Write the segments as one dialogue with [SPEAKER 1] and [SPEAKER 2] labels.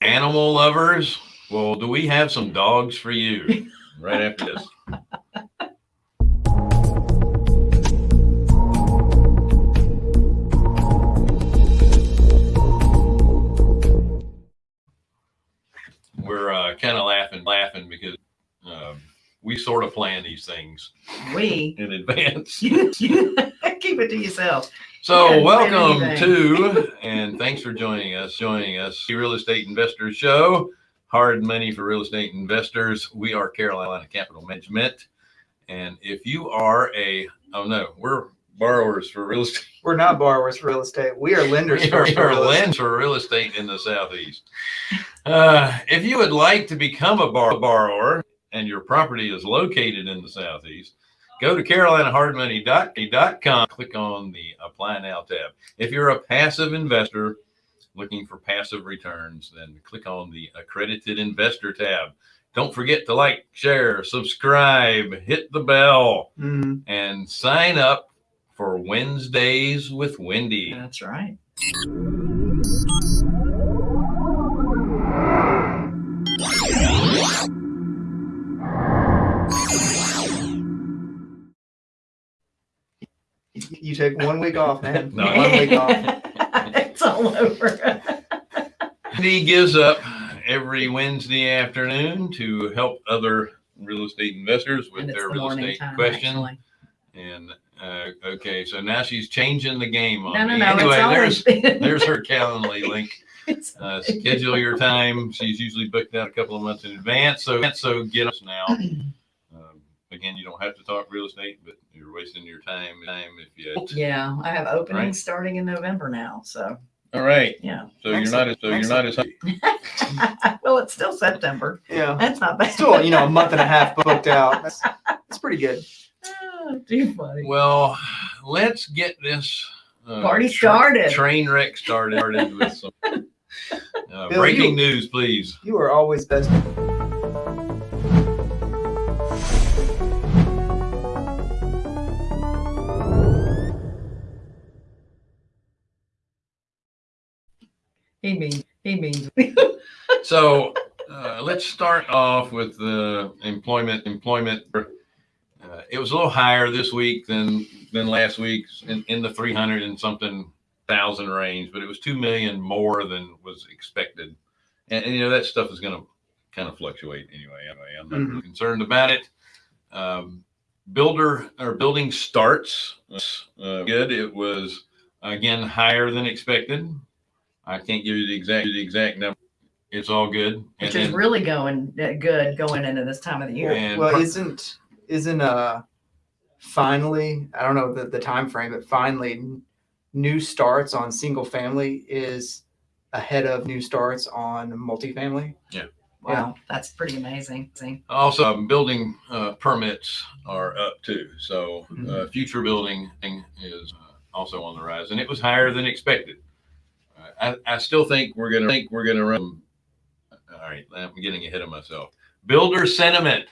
[SPEAKER 1] Animal lovers, well, do we have some dogs for you right after this? We're uh, kind of laughing, laughing because um, we sort of plan these things
[SPEAKER 2] We,
[SPEAKER 1] in advance.
[SPEAKER 2] keep it to yourself.
[SPEAKER 1] So welcome to, and thanks for joining us, joining us, the Real Estate Investors Show, hard money for real estate investors. We are Carolina Capital Management. And if you are a, oh no, we're borrowers for real estate.
[SPEAKER 3] We're not borrowers for real estate. We are lenders
[SPEAKER 1] We
[SPEAKER 3] for,
[SPEAKER 1] are,
[SPEAKER 3] for
[SPEAKER 1] are
[SPEAKER 3] real estate.
[SPEAKER 1] lenders for real estate in the Southeast. Uh, if you would like to become a bar- borrower and your property is located in the Southeast, go to carolinahardmoney.com, click on the apply now tab. If you're a passive investor looking for passive returns, then click on the accredited investor tab. Don't forget to like, share, subscribe, hit the bell,
[SPEAKER 3] Mhm.
[SPEAKER 1] and sign up for Wednesdays with Wendy.
[SPEAKER 2] That's right.
[SPEAKER 3] You- You take one week off, man.
[SPEAKER 1] No,
[SPEAKER 3] one week off.
[SPEAKER 2] it's all over.
[SPEAKER 1] He gives up every Wednesday afternoon to help other real estate investors with
[SPEAKER 2] And it's
[SPEAKER 1] their
[SPEAKER 2] the
[SPEAKER 1] real
[SPEAKER 2] morning
[SPEAKER 1] estate
[SPEAKER 2] time,
[SPEAKER 1] question.
[SPEAKER 2] actually.
[SPEAKER 1] And uh, okay, so now she's changing the game on
[SPEAKER 2] No, no,
[SPEAKER 1] me.
[SPEAKER 2] no.
[SPEAKER 1] anyway,
[SPEAKER 2] it's always
[SPEAKER 1] there's her Calendly link.
[SPEAKER 2] It's-
[SPEAKER 1] Uh, schedule your time. She's usually booked out a couple of months in advance. So so get us now. Um, again, you don't have to talk real estate, but you're wasting your time. Time if you.
[SPEAKER 2] yeah, I have openings
[SPEAKER 1] Right.
[SPEAKER 2] starting in November now. So
[SPEAKER 1] All right.
[SPEAKER 2] yeah.
[SPEAKER 1] So you're not as so you're not as
[SPEAKER 2] well, it's still September.
[SPEAKER 3] Yeah.
[SPEAKER 2] That's not bad.
[SPEAKER 3] Still, you know, a month and a half booked out. That's, that's pretty good.
[SPEAKER 2] Oh, too funny.
[SPEAKER 1] Well, let's get this uh,
[SPEAKER 2] Party
[SPEAKER 1] tra-
[SPEAKER 2] started.
[SPEAKER 1] train wreck started, started with some uh,
[SPEAKER 3] Bill,
[SPEAKER 1] breaking
[SPEAKER 3] you-
[SPEAKER 1] news, please.
[SPEAKER 3] You are always best.
[SPEAKER 2] He means he means
[SPEAKER 1] So uh, let's start off with the employment. Employment. Uh, it was a little higher this week than than last week, in, in the three hundred and something thousand range, but it was two million more than was expected. And, and, you know that stuff is going to kind of fluctuate anyway. Anyway, I'm not really concerned about it. Um, builder or building starts uh, good. It was again higher than expected. I can't give you the exact the exact number. It's all good.
[SPEAKER 2] which
[SPEAKER 1] And
[SPEAKER 2] is really going uh, good going into this time of the year.
[SPEAKER 1] And
[SPEAKER 3] well, isn't isn't uh finally? I don't know the the time frame, but finally, new starts on single family is ahead of new starts on multifamily. Yeah.
[SPEAKER 2] Wow, that's pretty amazing.
[SPEAKER 1] Also, um, building uh, permits are up too. So, uh,
[SPEAKER 3] Mhm.
[SPEAKER 1] future building is uh, also on the rise, and it was higher than expected. I, I still think we're gonna think we're gonna run. All right, I'm getting ahead of myself. Builder sentiment.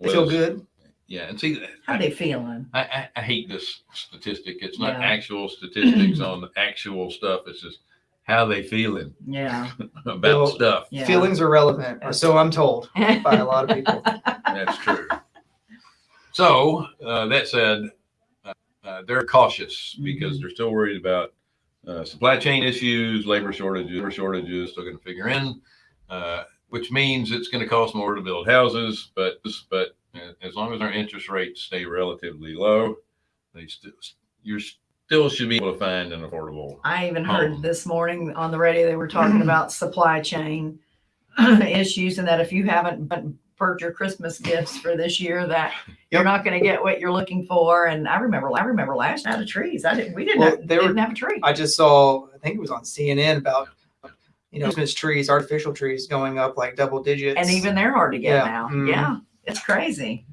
[SPEAKER 3] They feel good.
[SPEAKER 1] Yeah, and see,
[SPEAKER 2] How they feeling?
[SPEAKER 1] I, I, I hate this statistic. It's not
[SPEAKER 2] Yeah.
[SPEAKER 1] actual statistics on the actual stuff. It's just how they feeling
[SPEAKER 2] Yeah.
[SPEAKER 1] about
[SPEAKER 3] Well,
[SPEAKER 1] stuff.
[SPEAKER 2] Yeah.
[SPEAKER 3] Feelings are relevant, or so I'm told by a lot of people.
[SPEAKER 1] That's true. So uh, that said, uh, uh, they're cautious because
[SPEAKER 2] Mhm.
[SPEAKER 1] they're still worried about uh, supply chain issues, labor shortages, labor shortages still going to figure in, uh, which means it's going to cost more to build houses. But but uh, as long as our interest rates stay relatively low, they still you still should be able to find an affordable.
[SPEAKER 2] I even heard this morning on the radio they were talking about supply chain issues and that if you haven't bu- purchased your Christmas gifts for this year, that you're not going to get what you're looking for. And I remember, I remember last out of trees. I didn't. We didn't.
[SPEAKER 3] Well,
[SPEAKER 2] have,
[SPEAKER 3] they
[SPEAKER 2] didn't have a tree.
[SPEAKER 3] I just saw, I think it was on CNN about, you know, Christmas trees, artificial trees going up like double digits.
[SPEAKER 2] and even they're hard to get
[SPEAKER 3] Yeah.
[SPEAKER 2] now.
[SPEAKER 3] Mhm.
[SPEAKER 2] Yeah, it's crazy.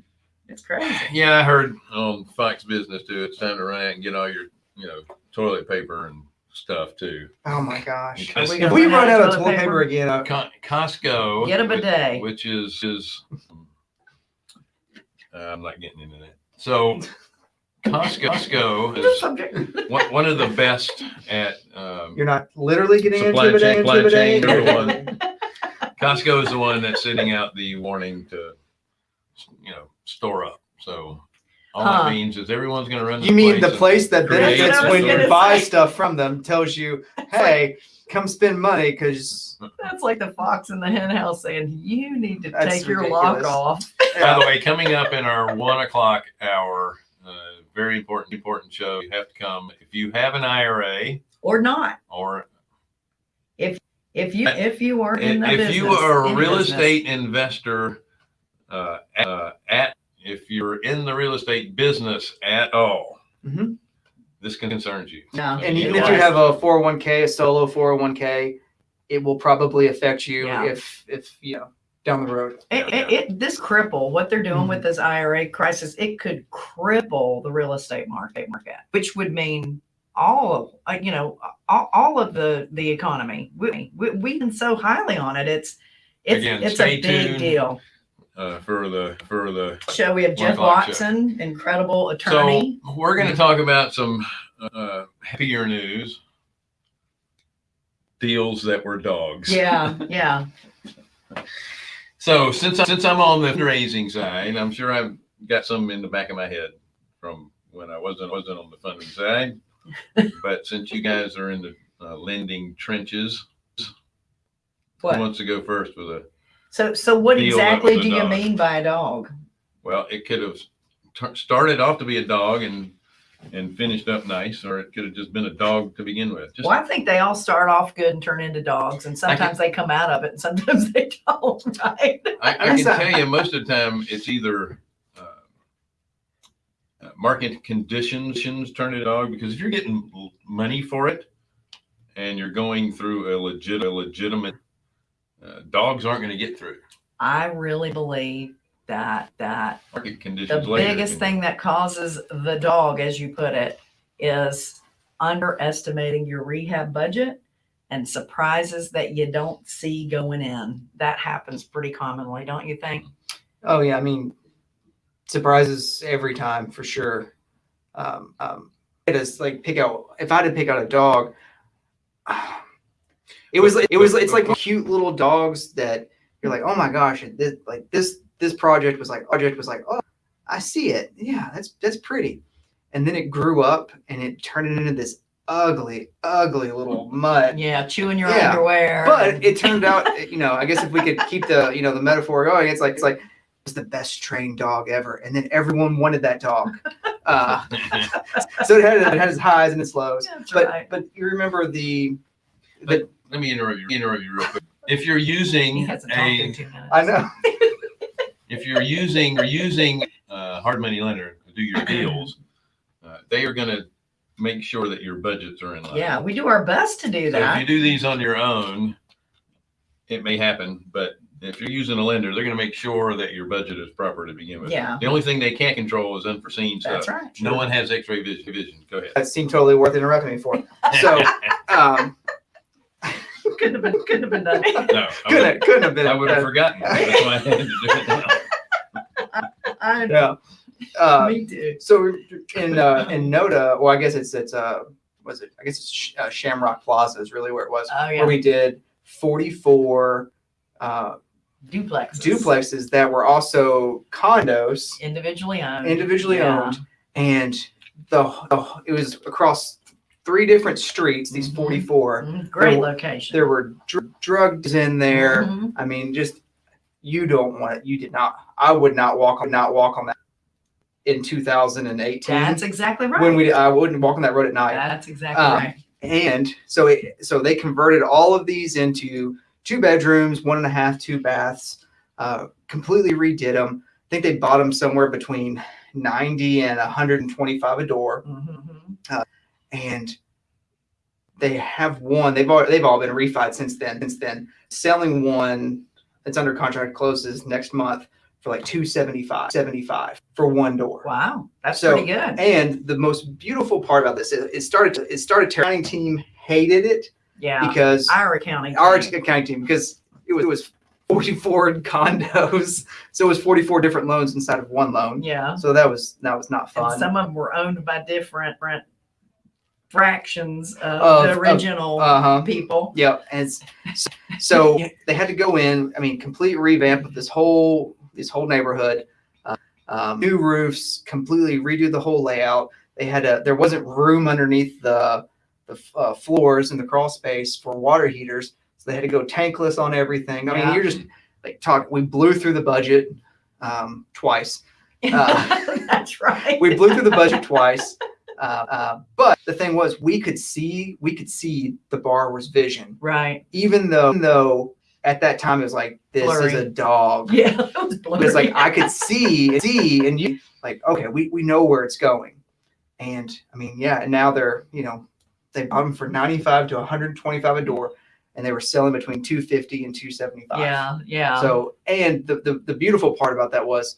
[SPEAKER 2] It's crazy.
[SPEAKER 1] Yeah, I heard on Fox Business too. It's time to run out and get all your you know toilet paper and stuff too.
[SPEAKER 3] oh my gosh.
[SPEAKER 1] Because-
[SPEAKER 3] If we
[SPEAKER 2] run
[SPEAKER 3] run out of
[SPEAKER 2] toilet
[SPEAKER 3] toilet paper again, uh,
[SPEAKER 1] Co- Costco.
[SPEAKER 2] Get a
[SPEAKER 1] which-
[SPEAKER 2] bidet.
[SPEAKER 1] Which is is. uh, I'm not getting into that. So, Costco, Costco
[SPEAKER 2] Change the
[SPEAKER 1] is
[SPEAKER 2] subject.
[SPEAKER 1] one, one of the best at, um,
[SPEAKER 3] You're not literally getting
[SPEAKER 1] Supply
[SPEAKER 3] into
[SPEAKER 1] chain-
[SPEAKER 3] it.
[SPEAKER 1] supply
[SPEAKER 3] into
[SPEAKER 1] chain,
[SPEAKER 3] it.
[SPEAKER 1] number one. Costco is the one that's sending out the warning to, you know, store up. So all
[SPEAKER 2] Huh.
[SPEAKER 1] that means is everyone's gonna run. to
[SPEAKER 3] You mean the
[SPEAKER 1] and-
[SPEAKER 3] place that
[SPEAKER 1] create
[SPEAKER 3] benefits when
[SPEAKER 2] store.
[SPEAKER 3] you buy stuff from them tells you, hey, come spend money because
[SPEAKER 2] That's like the fox in the hen house saying, you need to
[SPEAKER 3] That's
[SPEAKER 2] take your lock
[SPEAKER 3] ridiculous.
[SPEAKER 2] off.
[SPEAKER 1] By the way, coming up in our one o'clock hour, uh, very important, important show. You have to come if you have an IRA
[SPEAKER 2] Or not.
[SPEAKER 1] or
[SPEAKER 2] If if you, if you are in the
[SPEAKER 1] if
[SPEAKER 2] business.
[SPEAKER 1] you are a
[SPEAKER 2] in
[SPEAKER 1] real
[SPEAKER 2] business.
[SPEAKER 1] estate investor uh, at, uh, at if you're in the real estate business at all,
[SPEAKER 3] Mhm.
[SPEAKER 1] this concerns you.
[SPEAKER 2] No.
[SPEAKER 1] So
[SPEAKER 3] and even if you have a 401k, a solo 401k, it will probably affect you
[SPEAKER 2] Yeah.
[SPEAKER 3] if if you know down the road.
[SPEAKER 2] It, it, it, this cripple, what they're doing with this IRA crisis, it could cripple the real estate market, market, which would mean all of, uh, you know, all, all of the, the economy. We, we, we can so highly on it. It's, it's,
[SPEAKER 1] Again,
[SPEAKER 2] it's a big
[SPEAKER 1] tuned.
[SPEAKER 2] deal.
[SPEAKER 1] Uh, for the for the
[SPEAKER 2] Show, we have Jeff
[SPEAKER 1] o'clock show.
[SPEAKER 2] Watson, incredible attorney.
[SPEAKER 1] So we're going to talk about some uh, happier news. Deals that were dogs.
[SPEAKER 2] Yeah, yeah.
[SPEAKER 1] So since I, since I'm on the raising side, I'm sure I've got some in the back of my head from when I wasn't wasn't on the funding side. but since you guys are in the uh, lending trenches, who
[SPEAKER 2] What?
[SPEAKER 1] wants to go first with a?
[SPEAKER 2] So, so what
[SPEAKER 1] Deal
[SPEAKER 2] exactly
[SPEAKER 1] was a
[SPEAKER 2] do you
[SPEAKER 1] dog.
[SPEAKER 2] mean by a dog?
[SPEAKER 1] Well, it could have t- started off to be a dog and and finished up nice, or it could have just been a dog to begin with. Just
[SPEAKER 2] Well, I think they all start off good and turn into dogs, and sometimes they come out of it, and sometimes they don't. Right?
[SPEAKER 1] I, I
[SPEAKER 3] I
[SPEAKER 1] can tell you most of the time it's either uh, uh, market conditions turn it dog because if you're getting l- money for it and you're going through a legit a legitimate uh, dogs aren't going to get through
[SPEAKER 2] I really believe that that
[SPEAKER 1] market
[SPEAKER 2] the
[SPEAKER 1] conditions later
[SPEAKER 2] biggest
[SPEAKER 1] can-
[SPEAKER 2] thing that causes the dog, as you put it, is underestimating your rehab budget and surprises that you don't see going in. That happens pretty commonly, don't you think?
[SPEAKER 3] Oh yeah, I mean surprises every time for sure. Um, um, it is like pick out if I had to pick out a dog. It was like it was it's like cute little dogs that you're like oh my gosh this like this this project was like project was like oh I see it yeah that's that's pretty, and then it grew up and it turned into this ugly ugly little mutt.
[SPEAKER 2] Yeah, chewing your
[SPEAKER 3] Yeah,
[SPEAKER 2] underwear.
[SPEAKER 3] But it turned out, you know, I guess if we could keep the, you know, the metaphor going, it's like it's like it's the best trained dog ever, and then everyone wanted that dog. Uh, so it had it had its highs and its lows.
[SPEAKER 2] That's
[SPEAKER 3] But
[SPEAKER 2] right.
[SPEAKER 3] but you remember the,
[SPEAKER 1] let me interrupt you interrupt you real quick if you're using
[SPEAKER 2] hasn't talked in
[SPEAKER 1] a
[SPEAKER 2] two minutes.
[SPEAKER 3] I know.
[SPEAKER 1] if you're using you're using a hard money lender to do your deals uh, they are going to make sure that your budgets are in line
[SPEAKER 2] Yeah, we do our best to do
[SPEAKER 1] So if you do these on your own, it may happen, but if you're using a lender, they're gonna make sure that your budget is proper to begin with.
[SPEAKER 2] Yeah,
[SPEAKER 1] The only thing they can't control is unforeseen
[SPEAKER 2] that's
[SPEAKER 1] stuff.
[SPEAKER 2] right.
[SPEAKER 1] No one has x-ray vision, vision. Go ahead.
[SPEAKER 3] That seemed totally worth interrupting me for. So um,
[SPEAKER 2] Couldn't have been, couldn't have been done.
[SPEAKER 1] No, I
[SPEAKER 3] couldn't
[SPEAKER 1] would,
[SPEAKER 3] have, couldn't have been.
[SPEAKER 1] I would have forgotten. That's why I had to do it now.
[SPEAKER 2] I,
[SPEAKER 3] Yeah. Uh,
[SPEAKER 2] me too.
[SPEAKER 3] so in uh, in Noda, well, I guess it's it's uh, was it? I guess it's Sh- uh, Shamrock Plaza is really where it was.
[SPEAKER 2] Oh, yeah.
[SPEAKER 3] Where we did 44 uh,
[SPEAKER 2] Duplexes.
[SPEAKER 3] duplexes that were also condos,
[SPEAKER 2] Individually owned.
[SPEAKER 3] individually
[SPEAKER 2] Yeah.
[SPEAKER 3] owned, and the, the it was across three different streets. These
[SPEAKER 2] Mhm.
[SPEAKER 3] 44.
[SPEAKER 2] Mm, Great
[SPEAKER 3] There
[SPEAKER 2] location.
[SPEAKER 3] There were dr- drugs in there.
[SPEAKER 2] Mhm.
[SPEAKER 3] I mean, just you don't want it. You did not. I would not walk. Not walk on that in 2018
[SPEAKER 2] That's exactly right.
[SPEAKER 3] when we. I wouldn't walk on that road at night.
[SPEAKER 2] That's exactly
[SPEAKER 3] Um,
[SPEAKER 2] right.
[SPEAKER 3] and so it so they converted all of these into two bedrooms one and a half two baths uh, completely redid them i think they bought them somewhere between 90 and 125 a door
[SPEAKER 2] Mhm.
[SPEAKER 3] And they have one they've all they've all been refied since then since then selling one that's under contract closes next month for like 275 75 for one door
[SPEAKER 2] Wow, that's
[SPEAKER 3] So-
[SPEAKER 2] pretty good.
[SPEAKER 3] and the most beautiful part about this it, it started it started accounting team hated it
[SPEAKER 2] Yeah,
[SPEAKER 3] because
[SPEAKER 2] Ira County.
[SPEAKER 3] our accounting team because it was, it was 44 condos. So it was 44 different loans inside of one loan.
[SPEAKER 2] Yeah.
[SPEAKER 3] So that was that was not
[SPEAKER 2] And
[SPEAKER 3] fun.
[SPEAKER 2] some of them were owned by different, different fractions of,
[SPEAKER 3] Of-
[SPEAKER 2] the
[SPEAKER 3] of-
[SPEAKER 2] original
[SPEAKER 3] Uh-huh.
[SPEAKER 2] people.
[SPEAKER 3] Yep. And so, so they had to go in, I mean, complete revamp of this whole this whole neighborhood. Uh, um, new roofs, completely redo the whole layout. They had a there wasn't room underneath the the uh, floors in the crawl space for water heaters, so they had to go tankless on everything. I mean, you're just like talk. We blew through the budget um, twice. Uh,
[SPEAKER 2] That's right.
[SPEAKER 3] we blew through the budget twice. Uh, uh, but the thing was, we could see we could see the borrower's vision,
[SPEAKER 2] Right.
[SPEAKER 3] even though even though at that time it was like this is a dog.
[SPEAKER 2] Yeah. It was blurry.
[SPEAKER 3] It's like I could see see and you like okay, we we know where it's going, and I mean yeah, and now they're you know they bought them for ninety five to one hundred twenty five a door, and they were selling between two fifty and two seventy five.
[SPEAKER 2] Yeah. Yeah.
[SPEAKER 3] So, and the, the, the beautiful part about that was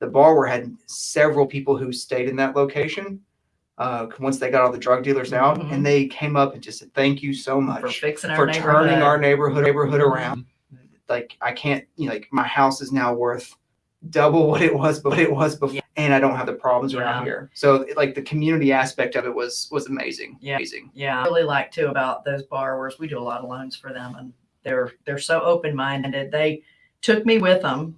[SPEAKER 3] the borrower had several people who stayed in that location uh, once they got all the drug dealers out,
[SPEAKER 2] Mhm.
[SPEAKER 3] and they came up and just said, "Thank you so much for
[SPEAKER 2] fixing our
[SPEAKER 3] for
[SPEAKER 2] neighborhood.
[SPEAKER 3] turning our neighborhood neighborhood
[SPEAKER 2] Mhm.
[SPEAKER 3] around." Like I can't, you know, like my house is now worth double what it was, but it was before,
[SPEAKER 2] Yeah.
[SPEAKER 3] and I don't have the problems around here. So, like the community aspect of it was was amazing.
[SPEAKER 2] Yeah.
[SPEAKER 3] Amazing.
[SPEAKER 2] Yeah, I really like too about those borrowers. We do a lot of loans for them and they're they're so open-minded. They took me with them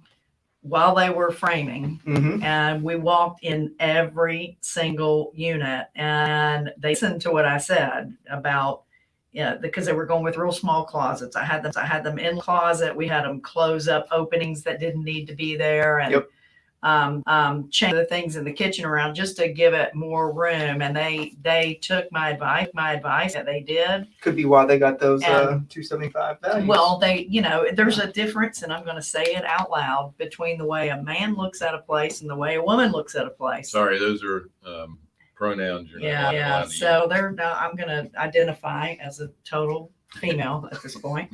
[SPEAKER 2] while they were framing
[SPEAKER 3] hmm
[SPEAKER 2] and we walked in every single unit and they listened to what I said about yeah, because they were going with real small closets. I had them I had them in closet. We had them close up openings that didn't need to be there and
[SPEAKER 3] Yep.
[SPEAKER 2] Um, um, change the things in the kitchen around just to give it more room. And they they took my advice, my advice that they did.
[SPEAKER 3] Could be why they got those uh, two seventy five values.
[SPEAKER 2] Well, they, you know, there's a difference, and I'm going to say it out loud between the way a man looks at a place and the way a woman looks at a place.
[SPEAKER 1] Sorry, those are um, pronouns. You're
[SPEAKER 2] Yeah,
[SPEAKER 1] allowed
[SPEAKER 2] yeah.
[SPEAKER 1] to use.
[SPEAKER 2] So they're now I'm going to identify as a total female at this point.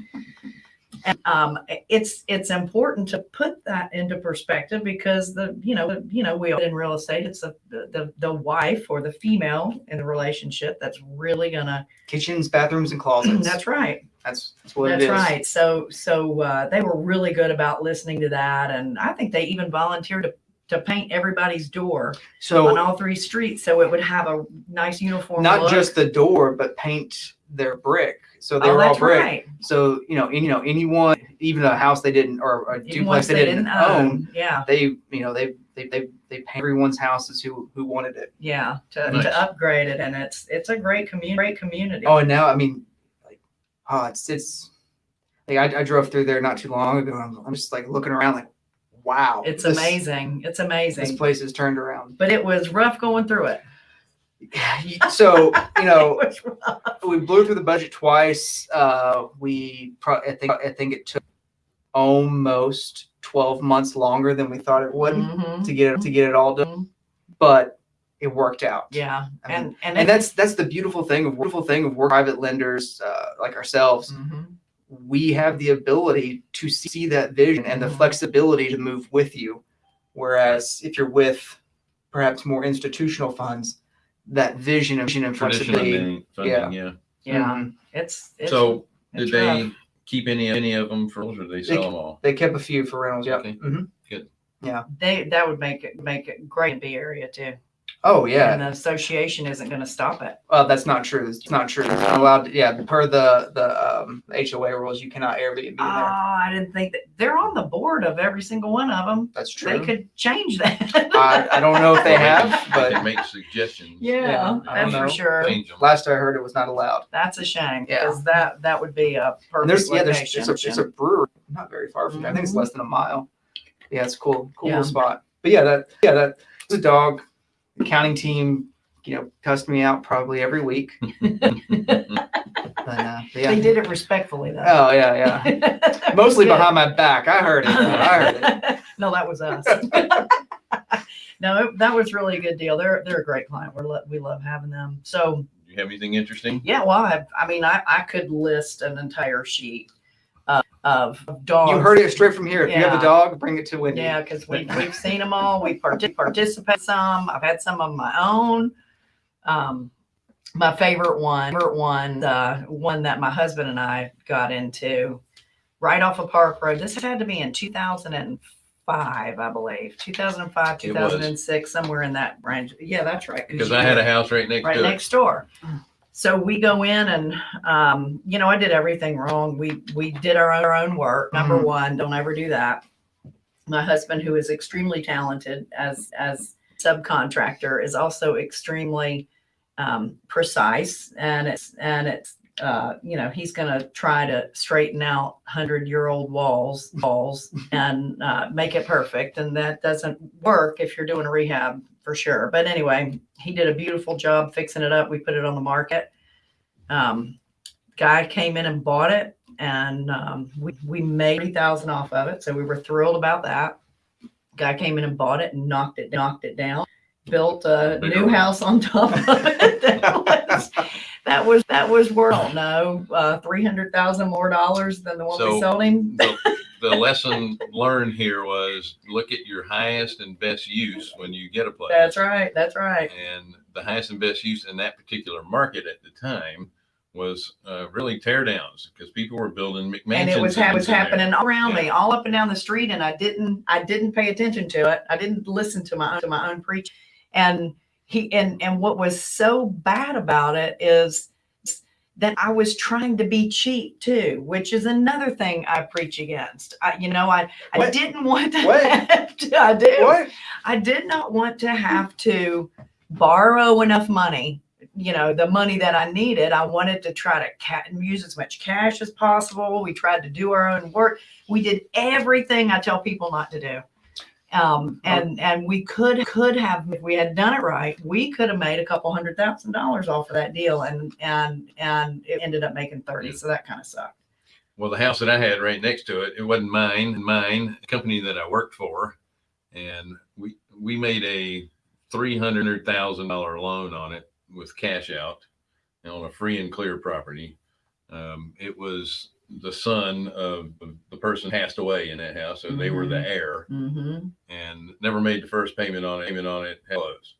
[SPEAKER 2] And, um, it's it's important to put that into perspective because the you know you know we in real estate it's the the the wife or the female in the relationship that's really gonna
[SPEAKER 3] kitchens, bathrooms, and closets.
[SPEAKER 2] that's right
[SPEAKER 3] That's that's what
[SPEAKER 2] That's
[SPEAKER 3] it is.
[SPEAKER 2] right. So so uh, they were really good about listening to that, and I think they even volunteered to to paint everybody's door
[SPEAKER 3] so on
[SPEAKER 2] all three streets, so it would have a nice uniform.
[SPEAKER 3] not
[SPEAKER 2] look.
[SPEAKER 3] just the door, but paint their brick. So they
[SPEAKER 2] oh,
[SPEAKER 3] were all
[SPEAKER 2] that's
[SPEAKER 3] brick.
[SPEAKER 2] right.
[SPEAKER 3] So you know, any, you know, anyone, even a house they didn't or a
[SPEAKER 2] Even
[SPEAKER 3] duplex
[SPEAKER 2] ones
[SPEAKER 3] they, didn't, own, um,
[SPEAKER 2] Yeah,
[SPEAKER 3] they you know they they they they paint everyone's houses who who wanted it.
[SPEAKER 2] yeah. To,
[SPEAKER 1] Nice.
[SPEAKER 2] to upgrade it, and it's it's a great community. Great community.
[SPEAKER 3] Oh, and now I mean, like, oh, it's it's. Like I, I drove through there not too long ago. And I'm, I'm just like looking around, like, wow,
[SPEAKER 2] it's
[SPEAKER 3] this-
[SPEAKER 2] amazing. It's amazing.
[SPEAKER 3] This
[SPEAKER 2] amazing.
[SPEAKER 3] place has turned around.
[SPEAKER 2] But it was rough going through it.
[SPEAKER 3] So you know,
[SPEAKER 2] It was rough.
[SPEAKER 3] we blew through the budget twice. Uh, we I think I think it took almost twelve months longer than we thought it would
[SPEAKER 2] Mhm.
[SPEAKER 3] to get it to get it all done, but it worked out.
[SPEAKER 2] Yeah,
[SPEAKER 3] I mean,
[SPEAKER 2] and and,
[SPEAKER 3] and that's that's the beautiful thing of beautiful thing of work private lenders uh, like ourselves.
[SPEAKER 2] Mhm.
[SPEAKER 3] We have the ability to see that vision and the
[SPEAKER 2] Mhm.
[SPEAKER 3] flexibility to move with you, whereas if you're with perhaps more institutional funds, that vision of, vision and
[SPEAKER 1] Traditional
[SPEAKER 3] flexibility.
[SPEAKER 1] funding,
[SPEAKER 3] yeah.
[SPEAKER 1] funding, yeah.
[SPEAKER 2] yeah,
[SPEAKER 3] Mhm.
[SPEAKER 2] it's, it's
[SPEAKER 1] So
[SPEAKER 2] it's
[SPEAKER 1] did they
[SPEAKER 2] rough.
[SPEAKER 1] keep any any of them for, or did they sell
[SPEAKER 3] They-
[SPEAKER 1] them all?
[SPEAKER 3] They kept a few for rentals. Yeah.
[SPEAKER 1] Okay.
[SPEAKER 3] hmm Good. Yeah.
[SPEAKER 2] they that would make it make it great in B area too.
[SPEAKER 3] Oh yeah.
[SPEAKER 2] And the association isn't going to stop it.
[SPEAKER 3] Well, that's not true. It's not true. You're not allowed. To, yeah, per the the um, HOA rules, you cannot Airbnb in
[SPEAKER 2] Oh,
[SPEAKER 3] there.
[SPEAKER 2] I didn't think that they're on the board of every single one of them.
[SPEAKER 3] That's true.
[SPEAKER 2] They could change that.
[SPEAKER 3] I, I don't know if they have, but
[SPEAKER 1] they make suggestions.
[SPEAKER 2] yeah,
[SPEAKER 3] Yeah, I
[SPEAKER 2] that's for sure.
[SPEAKER 1] Change them.
[SPEAKER 3] last I heard, it was not allowed.
[SPEAKER 2] That's a shame
[SPEAKER 3] Yeah.
[SPEAKER 2] because that that would be a
[SPEAKER 3] And
[SPEAKER 2] perfect
[SPEAKER 3] there's yeah, there's
[SPEAKER 2] location.
[SPEAKER 3] it's a, it's a brewery not very far from here. I think it's
[SPEAKER 2] Mhm.
[SPEAKER 3] less than a mile. Yeah, it's cool, cool
[SPEAKER 2] Yeah.
[SPEAKER 3] spot. But yeah, that yeah that was a dog. The accounting team, you know, cussed me out probably every week. But, uh, but yeah.
[SPEAKER 2] They did it respectfully though.
[SPEAKER 3] Oh yeah, yeah. Mostly behind my back. I heard it. I heard it.
[SPEAKER 2] no, that was us. no, it- that was really a good deal. They're they're a great client. We're lo- we love having them. So
[SPEAKER 1] Do you have anything interesting?
[SPEAKER 2] yeah, well, I, I mean, I, I could list an entire sheet of dogs.
[SPEAKER 3] You heard it straight from here. If you have a dog, bring it to Wendy.
[SPEAKER 2] Yeah, because we we've seen them all. We parti- participate some. I've had some of my own. Um, my favorite one, favorite one, uh, one that my husband and I got into. right off of Park Road. This had to be in 2005, I believe. 2005, 2006, somewhere in that range. Yeah, that's right.
[SPEAKER 1] Because I had a house right next
[SPEAKER 2] right
[SPEAKER 1] to it.
[SPEAKER 2] next door. So we go in and, um, you know, I did everything wrong. We, we did our own, our own work. Number
[SPEAKER 3] Mhm.
[SPEAKER 2] one, don't ever do that. My husband, who is extremely talented as, as subcontractor is also extremely, um, precise and it's, and it's, uh, you know, he's going to try to straighten out hundred year old walls, walls and, uh, make it perfect. And that doesn't work if you're doing a rehab for sure. But anyway, he did a beautiful job fixing it up. We put it on the market. Um, guy came in and bought it and, um, we, we made 3000 off of it. So we were thrilled about that. Guy came in and bought it and knocked it, knocked it down, built a
[SPEAKER 1] Big
[SPEAKER 2] new
[SPEAKER 1] old-
[SPEAKER 2] house on top of it. That was, that was, worth, no, uh, 300,000 more dollars than the one we
[SPEAKER 1] So-
[SPEAKER 2] sold him.
[SPEAKER 1] the, the lesson learned here was look at your highest and best use when you get a place.
[SPEAKER 2] That's right. That's right.
[SPEAKER 1] And the highest and best use in that particular market at the time was uh, really tear downs because people were building McMansions.
[SPEAKER 2] and it was, ha- was happening all around me, all up and down the street, and I didn't, I didn't pay attention to it. I didn't listen to my own, to my own preach. And he, and and what was so bad about it is that I was trying to be cheap too, which is another thing I preach against. I, you know, I, I
[SPEAKER 3] What?
[SPEAKER 2] didn't want to.
[SPEAKER 3] What?
[SPEAKER 2] have to- I do.
[SPEAKER 3] What?
[SPEAKER 2] I did not want to have to borrow enough money, you know, the money that I needed. I wanted to try to use as much cash as possible. We tried to do our own work. We did everything I tell people not to do. Um, and and we could could have if we had done it right, we could have made a couple hundred thousand dollars off of that deal, and and and it ended up making thirty. So that kind of sucked.
[SPEAKER 1] Well, the house that I had right next to it, it wasn't mine. Mine, a company that I worked for, and we we made a three hundred thousand dollar loan on it with cash out on a free and clear property. Um, it was the son of the person passed away in that house, so they were the heir,
[SPEAKER 2] Mm-hmm.
[SPEAKER 1] and never made the first payment on it. Payment on it closed.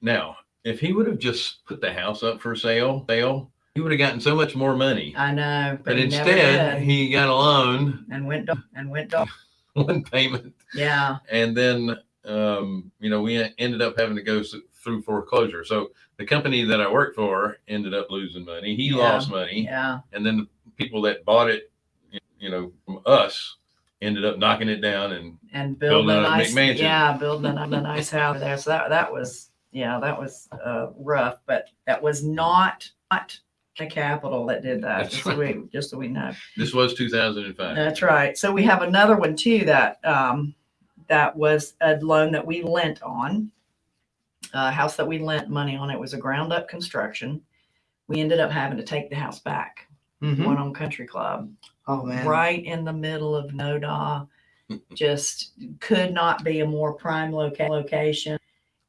[SPEAKER 1] Now, if he would have just put the house up for sale, sale, he would have gotten so much more money.
[SPEAKER 2] I know, but,
[SPEAKER 1] But
[SPEAKER 2] he
[SPEAKER 1] instead, he got a loan,
[SPEAKER 2] and went and went
[SPEAKER 1] one payment,
[SPEAKER 2] yeah
[SPEAKER 1] and then um, you know we ended up having to go through foreclosure. So the company that I worked for ended up losing money. He
[SPEAKER 2] Yeah.
[SPEAKER 1] lost money,
[SPEAKER 2] yeah
[SPEAKER 1] and then the people that bought it, you know, from us, ended up knocking it down. And
[SPEAKER 2] and building,
[SPEAKER 1] Building
[SPEAKER 2] a nice
[SPEAKER 1] McMansion.
[SPEAKER 2] yeah building a, a nice house there so that that was yeah that was uh rough but that was not not the capital that did that
[SPEAKER 1] That's
[SPEAKER 2] just so we just so we know
[SPEAKER 1] this was 2005.
[SPEAKER 2] that's right so we have another one too that um that was a loan that we lent on a house that we lent money on it was a ground up construction we ended up having to take the house back
[SPEAKER 3] Mhm.
[SPEAKER 2] one on country club
[SPEAKER 3] Oh man.
[SPEAKER 2] right in the middle of Noda. Just could not be a more prime loca- location.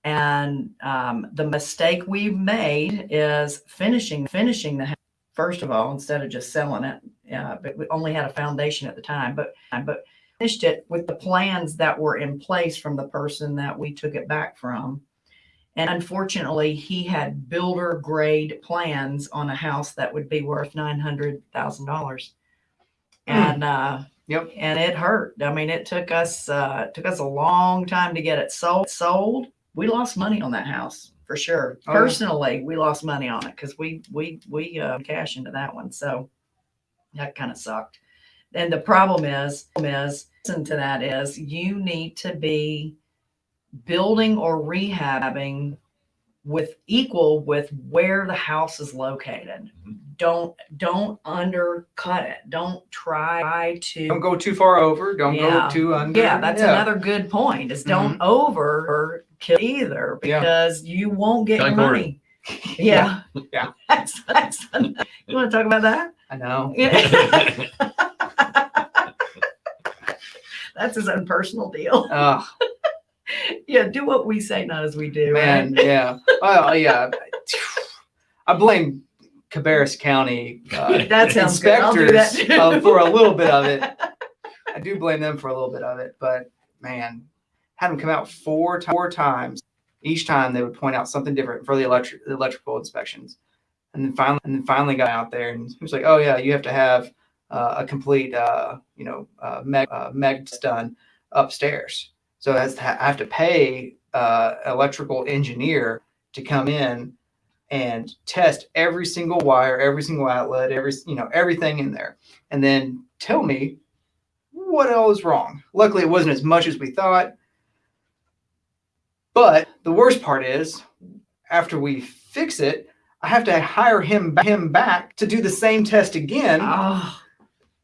[SPEAKER 2] And um, the mistake we've made is finishing finishing the house first of all instead of just selling it. Uh, but we only had a foundation at the time, but but finished it with the plans that were in place from the person that we took it back from. And unfortunately, he had builder grade plans on a house that would be worth nine hundred thousand dollars.
[SPEAKER 3] Hmm.
[SPEAKER 2] and uh
[SPEAKER 3] Yep.
[SPEAKER 2] and it hurt. I mean it took us uh took us a long time to get it sold sold. We lost money on that house for sure.
[SPEAKER 3] Oh,
[SPEAKER 2] personally we lost money on it because we we we uh cash into that one. So that kind of sucked. And the problem is is listen to that is you need to be building or rehabbing with equal with where the house is located don't don't undercut it don't try to
[SPEAKER 3] Don't go too far over. Don't
[SPEAKER 2] Yeah.
[SPEAKER 3] go too under.
[SPEAKER 2] yeah that's another good point is don't
[SPEAKER 3] Mm-hmm.
[SPEAKER 2] over or kill either
[SPEAKER 3] Yeah.
[SPEAKER 2] because you won't get your
[SPEAKER 1] Concord.
[SPEAKER 2] money yeah
[SPEAKER 3] Yeah.
[SPEAKER 2] that's, that's you want to talk about that
[SPEAKER 3] I know.
[SPEAKER 2] yeah. that's his own personal deal
[SPEAKER 3] Oh
[SPEAKER 2] yeah do what we say not as we do
[SPEAKER 3] man,
[SPEAKER 2] right?
[SPEAKER 3] yeah. Oh yeah. I blame Cabarrus County uh,
[SPEAKER 2] that sounds good I'll do that
[SPEAKER 3] inspectors uh, for a little bit of it. I do blame them for a little bit of it, but man, had them come out four four times. Each time they would point out something different for the electric the electrical inspections, and then finally and then finally got out there and he was like, "Oh yeah, you have to have uh, a complete, uh, you know, uh, meg, uh, meg done upstairs. So I have to pay uh, electrical engineer to come in and test every single wire, every single outlet, every you know everything in there, and then tell me what all is wrong. Luckily, it wasn't as much as we thought. But the worst part is, after we fix it, I have to hire him him back to do the same test again
[SPEAKER 2] Oh,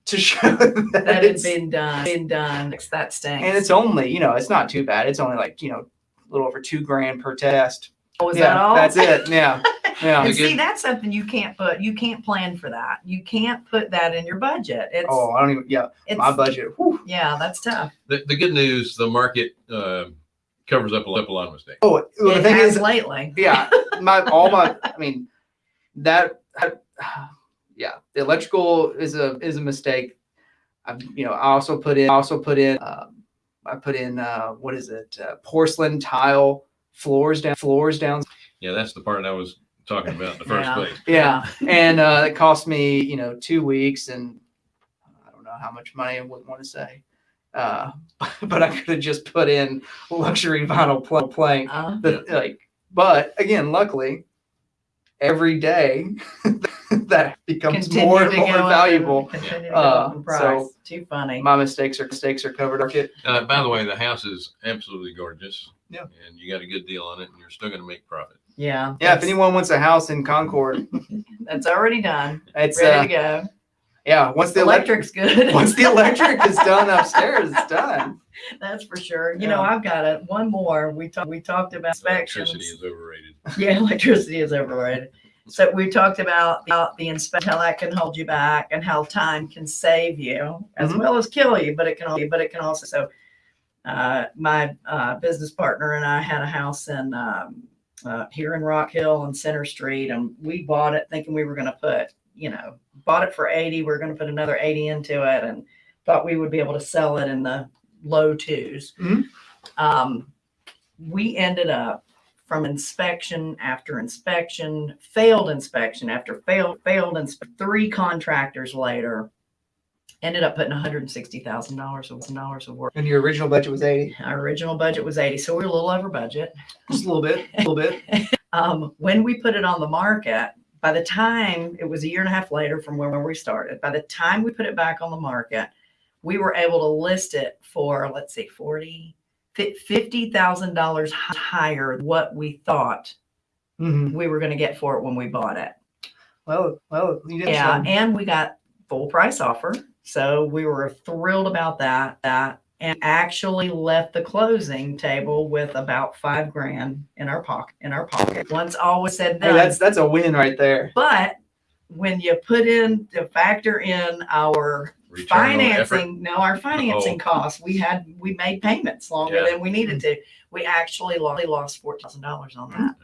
[SPEAKER 3] to show that,
[SPEAKER 2] that
[SPEAKER 3] it's
[SPEAKER 2] been done, been done. It's that stinks.
[SPEAKER 3] and it's only you know it's not too bad. It's only like you know a little over two grand per test.
[SPEAKER 2] Oh, is
[SPEAKER 3] yeah,
[SPEAKER 2] that all?
[SPEAKER 3] that's it. Yeah, yeah.
[SPEAKER 2] And
[SPEAKER 1] Again-
[SPEAKER 2] see, that's something you can't put, you can't plan for that. You can't put that in your budget. It's,
[SPEAKER 3] Oh, I don't even. Yeah,
[SPEAKER 2] it's,
[SPEAKER 3] my budget. whew.
[SPEAKER 2] yeah, that's tough.
[SPEAKER 1] The, the good news, the market uh, covers up a lot, a lot of mistakes.
[SPEAKER 3] Oh, well, the
[SPEAKER 2] It
[SPEAKER 3] thing
[SPEAKER 2] has
[SPEAKER 3] is,
[SPEAKER 2] lately.
[SPEAKER 3] yeah, my all my. I mean, that. I, yeah, the electrical is a is a mistake. I you know I also put in I also put in um, I put in uh, what is it uh, porcelain tile floors down floors down
[SPEAKER 1] Yeah, that's the part I was talking about in the first
[SPEAKER 2] Yeah.
[SPEAKER 1] place.
[SPEAKER 3] yeah and uh, it cost me you know two weeks and i don't know how much money i wouldn't want to say uh, but i could have just put in luxury vinyl pl- plank
[SPEAKER 2] Uh,
[SPEAKER 3] the, like but again luckily every day that becomes
[SPEAKER 2] continue
[SPEAKER 3] more and
[SPEAKER 2] to
[SPEAKER 3] more
[SPEAKER 2] go up
[SPEAKER 3] valuable
[SPEAKER 2] and Continue to go
[SPEAKER 3] Uh,
[SPEAKER 2] up in price.
[SPEAKER 3] so-
[SPEAKER 2] Too funny.
[SPEAKER 3] my mistakes are mistakes are covered market
[SPEAKER 1] Uh, by the way, the house is absolutely gorgeous.
[SPEAKER 3] Yeah.
[SPEAKER 1] And you got a good deal on it, and you're still going to make profit.
[SPEAKER 2] Yeah.
[SPEAKER 3] yeah if
[SPEAKER 2] that's-
[SPEAKER 3] anyone wants a house in concord
[SPEAKER 2] That's already done.
[SPEAKER 3] it's
[SPEAKER 2] Ready
[SPEAKER 3] uh,
[SPEAKER 2] to go.
[SPEAKER 3] Yeah once the electric
[SPEAKER 2] Electric's good.
[SPEAKER 3] once the electric is done upstairs it's done
[SPEAKER 2] That's for sure. You know, I've got it. One more. We talked. We talked about inspections.
[SPEAKER 1] Electricity is overrated.
[SPEAKER 2] Yeah, electricity is overrated. So we talked about, about the inspection, how that can hold you back and how time can save you as
[SPEAKER 3] Mhm.
[SPEAKER 2] well as kill you, but it can, al- but it can also, so uh, my uh, business partner and I had a house in, um, uh, here in Rock Hill on Center Street and we bought it thinking we were going to put, you know, bought it for 80. We are going to put another 80 into it and thought we would be able to sell it in the low 2s
[SPEAKER 3] Mhm.
[SPEAKER 2] Um, we ended up from inspection after inspection, failed inspection after failed, failed, three contractors later, ended up putting $160,000 of dollars of work.
[SPEAKER 3] and your original budget was 80
[SPEAKER 2] Our original budget was 80, so we we're a little over budget.
[SPEAKER 3] just a little bit a little bit
[SPEAKER 2] Um, when we put it on the market, by the time it was a year and a half later from where we started, by the time we put it back on the market, we were able to list it for, let's see, 40, $50,000 higher than what we thought
[SPEAKER 3] Mhm.
[SPEAKER 2] we were going to get for it when we bought it.
[SPEAKER 3] Well, well,
[SPEAKER 2] Yeah, and we got full price offer, so we were thrilled about that. That and actually left the closing table with about five grand in our pocket. In our pocket, once all was said and
[SPEAKER 3] Hey,
[SPEAKER 2] done.
[SPEAKER 3] that's that's a win right there.
[SPEAKER 2] but when you put in to factor in our
[SPEAKER 1] Return
[SPEAKER 2] financing, no, our financing costs, we had we made payments longer
[SPEAKER 1] Yeah.
[SPEAKER 2] than we needed to. We actually lost, lost fourteen thousand dollars on that.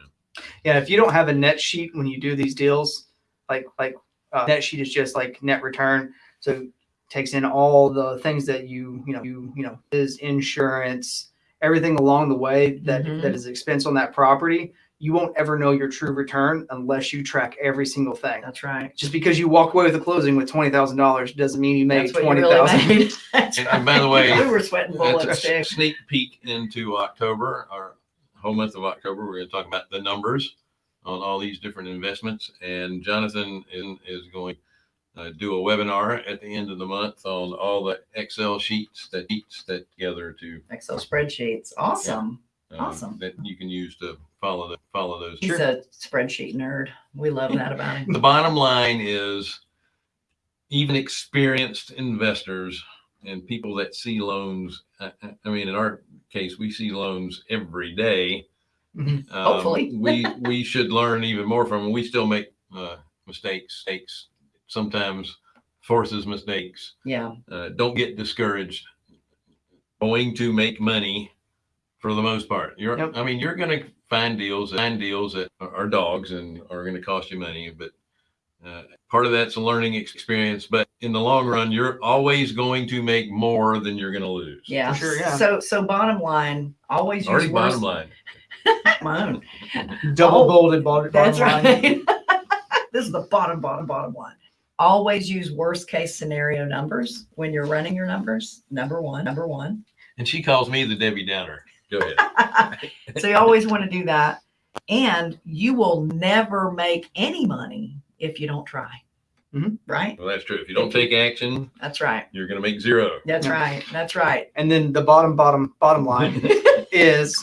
[SPEAKER 3] Yeah, if you don't have a net sheet when you do these deals, like like uh, net sheet is just like net return, so it takes in all the things that you you know you you know is insurance, everything along the way that
[SPEAKER 2] Mhm.
[SPEAKER 3] that is expense on that property. You won't ever know your true return unless you track every single thing.
[SPEAKER 2] That's right.
[SPEAKER 3] Just because you walk away with a closing with twenty thousand dollars doesn't mean you made
[SPEAKER 2] That's what you
[SPEAKER 3] twenty
[SPEAKER 2] really
[SPEAKER 3] thousand.
[SPEAKER 2] made. That's
[SPEAKER 1] And- and by the way,
[SPEAKER 2] we were sweating bullets.
[SPEAKER 1] That's a sneak peek into October, our whole month of October. We're going to talk about the numbers on all these different investments. And Jonathan is, is going to do a webinar at the end of the month on all the Excel sheets that sheets that together to
[SPEAKER 2] Excel spreadsheets. Awesome.
[SPEAKER 1] uh,
[SPEAKER 2] Awesome.
[SPEAKER 1] that you can use to follow the follow those.
[SPEAKER 2] He's a spreadsheet nerd. We love that about him.
[SPEAKER 1] The bottom line is even experienced investors and people that see loans. I, I- I mean, in our case, we see loans every day.
[SPEAKER 3] Mhm.
[SPEAKER 1] Um,
[SPEAKER 2] Hopefully.
[SPEAKER 1] we we should learn even more from them. We still make uh, mistakes. Mistakes sometimes forces mistakes.
[SPEAKER 2] Yeah.
[SPEAKER 1] Uh, don't get discouraged. Going to make money for the most part. You're
[SPEAKER 3] Yep.
[SPEAKER 1] I mean, you're going to find deals, find deals that are are dogs and are going to cost you money, but uh, part of that's a learning experience. But in the long run, you're always going to make more than you're going to lose.
[SPEAKER 2] Yeah.
[SPEAKER 3] sure, yeah.
[SPEAKER 2] So so bottom line, always
[SPEAKER 1] Already
[SPEAKER 2] use
[SPEAKER 1] bottom line.
[SPEAKER 2] my own.
[SPEAKER 3] Double
[SPEAKER 2] Oh,
[SPEAKER 3] bolded bottom
[SPEAKER 2] That's
[SPEAKER 3] line.
[SPEAKER 2] right. this is the bottom, bottom, bottom line. Always use worst case scenario numbers when you're running your numbers. Number one, number one.
[SPEAKER 1] And she calls me the Debbie Downer. Go ahead.
[SPEAKER 2] so you always want to do that. And you will never make any money if you don't try.
[SPEAKER 3] Mhm.
[SPEAKER 2] Right?
[SPEAKER 1] Well, that's true. If you don't take action,
[SPEAKER 2] That's right.
[SPEAKER 1] you're going to make zero.
[SPEAKER 2] That's right. That's right.
[SPEAKER 3] And then the bottom, bottom, bottom line is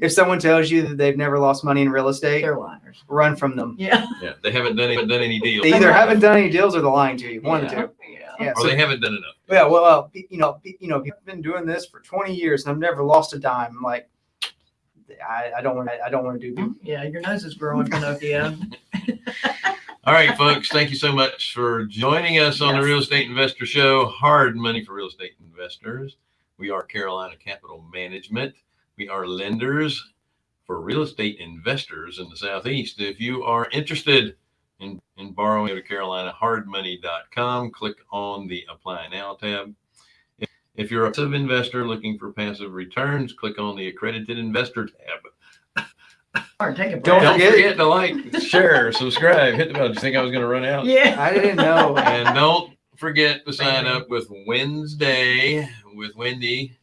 [SPEAKER 3] if someone tells you that they've never lost money in real estate,
[SPEAKER 2] They're liars.
[SPEAKER 3] run from them.
[SPEAKER 2] Yeah.
[SPEAKER 1] Yeah, they haven't done haven't done any deals,
[SPEAKER 3] They either haven't done any deals or they're lying to you. One
[SPEAKER 2] yeah.
[SPEAKER 3] or two.
[SPEAKER 2] Yeah.
[SPEAKER 3] Yeah.
[SPEAKER 1] or
[SPEAKER 3] So,
[SPEAKER 1] they haven't done enough.
[SPEAKER 3] yeah. Well, uh, pe- you know, pe- you know, I've been doing this for 20 years and I've never lost a dime. I'm like, I, I don't want to. I don't want to do.
[SPEAKER 2] Yeah. Your nose is growing, Pinocchio.
[SPEAKER 1] All right, folks. Thank you so much for joining us on the Real Estate Investor Show. Hard money for real estate investors. We are Carolina Capital Management. We are lenders for real estate investors in the Southeast. If you are interested in, in borrowing, go to carolinahardmoney.com. Click on the Apply Now tab. If, if you're a passive investor looking for passive returns, click on the Accredited Investor tab.
[SPEAKER 2] Take a
[SPEAKER 3] Don't
[SPEAKER 2] breath.
[SPEAKER 1] Don't
[SPEAKER 3] forget-
[SPEAKER 1] forget to like, share, subscribe, hit the bell. Did you think I was going to run out?
[SPEAKER 2] Yeah.
[SPEAKER 3] I didn't know.
[SPEAKER 1] And don't forget to sign up with Wednesday with Wendy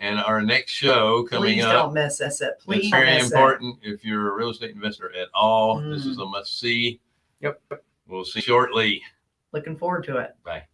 [SPEAKER 1] and our next show coming
[SPEAKER 2] Please
[SPEAKER 1] up.
[SPEAKER 2] don't miss us. It. Please
[SPEAKER 1] It's very
[SPEAKER 2] miss it.
[SPEAKER 1] important if you're a real estate investor at all. This
[SPEAKER 2] Mm.
[SPEAKER 1] is a must see.
[SPEAKER 3] Yep.
[SPEAKER 1] We'll see shortly.
[SPEAKER 2] Looking forward to it.
[SPEAKER 1] Bye.